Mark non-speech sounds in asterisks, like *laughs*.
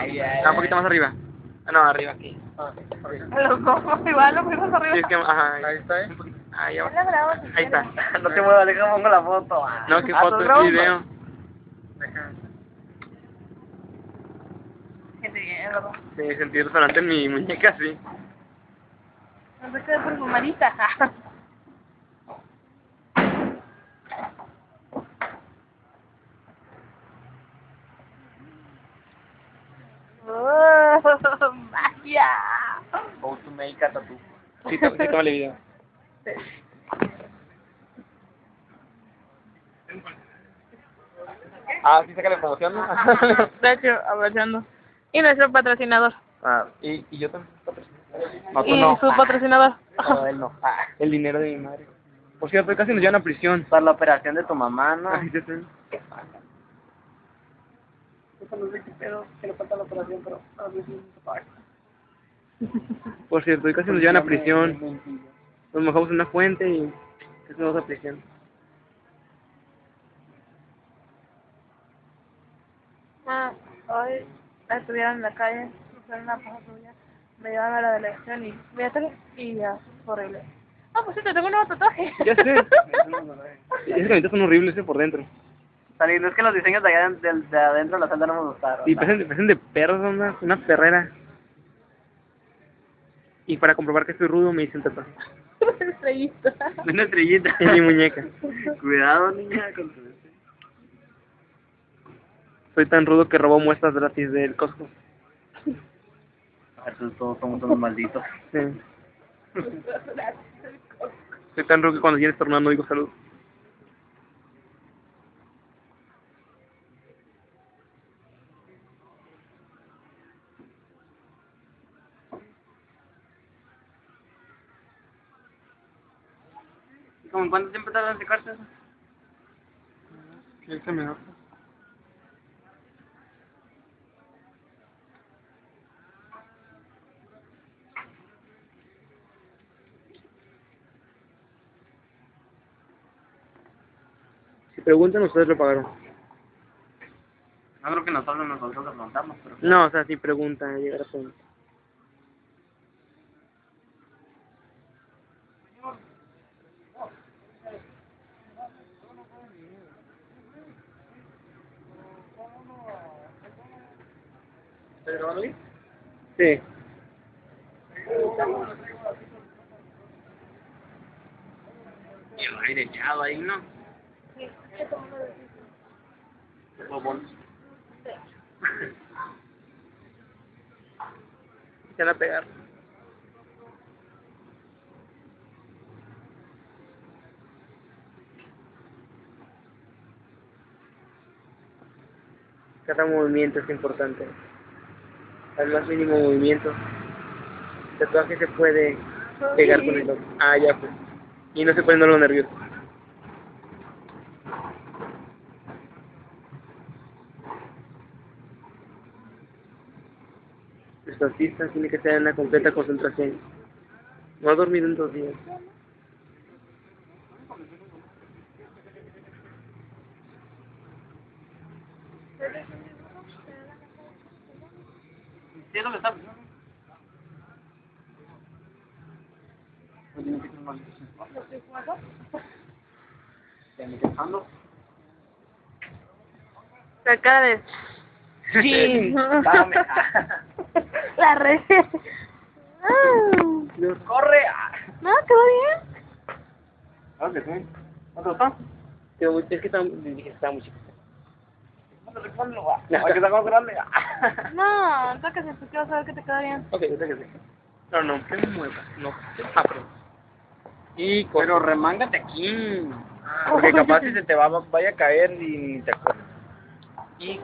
Ay, ay, Ah, un poquito más arriba. Ah, no, arriba aquí. *laughs* Los dos, igual lo fuimos arriba. Sí, es que, ajá. Ahí está, ¿eh? Ah, si Ahí está. No te muevas, déjame pongo la foto. No, qué Ah, foto, ¿estás es video. Que. Sí, sentí resonante en mi muñeca, sí. No se quede por fumadita. ¡Oh, A tattoo. Sí, sí, tómale video. Ah, sí, saca la promoción, ¿no? *laughs* De hecho, aprovechando. Y nuestro patrocinador. ah, y, y yo también. No, tú y no. su patrocinador. No, él no. Ah, El dinero de mi madre. Por cierto, casi nos llevan a prisión. para la operación de tu mamá, ¿no? Ay, ya sé. no sé qué pedo, que le falta la operación, pero a veces no se paga. Por cierto, hoy casi nos llevan a prisión. Nos mojamos en una fuente y casi nos vamos a prisión. Ah, hoy estuvieron en la calle, hicieron una patrulla, me llevaron a la delegación y me atrás y ya, horrible. Ah, pues sí, te tengo un nuevo tatuaje. Ya sé. *laughs* Esas camisetas son horribles, eh, por dentro. Saliendo, es que los diseños de allá de, de adentro de la celda no me gustaron. Y parecen, parecen de perros, una, una perrera. Y para comprobar que estoy rudo me dicen tatuaje. *laughs* Estrellita. Una estrellita. En mi muñeca. *laughs* Cuidado, niña, con tu... Soy tan rudo que robó muestras gratis del Costco. Estos todos somos unos malditos. Sí. Soy tan rudo que cuando vienes tornando digo salud. ¿Cómo en cuánto tiempo tardan en secarse eso? ¿Quieres que me Si preguntan, ustedes lo pagaron. No creo que nosotros nosotros lo preguntamos, pero... No, o sea, si preguntan, llegar a preguntar. ¿Estás grabando bien? Sí. Y el aire echado ahí, ¿no? Bobón. *laughs* Se van a pegar. Cada movimiento es importante. Al más mínimo movimiento. El tatuaje se puede pegar con el otro. Ah, ya pues. Y no se pone lo nervioso. Los artistas tienen que estar en una completa concentración. No ha dormido en dos días. ¿Sí es lo que está? ¿Te? La cara de... *laughs* Sí. *laughs* La red. ¡Corre! No, todo bien. ¿Sabes que sí? ¿No te gustó? Es que estaba, muy chiquito. No te respondo, va. Hay que está más grande. *laughs* No, entonces que se vas a ver que te queda bien. Ok, yo sé que sí. No, no, que me mueva. No. Ah, pero. Y con... Pero remángate aquí. Porque capaz si se te va, vaya a caer y ni te acuerdas. Y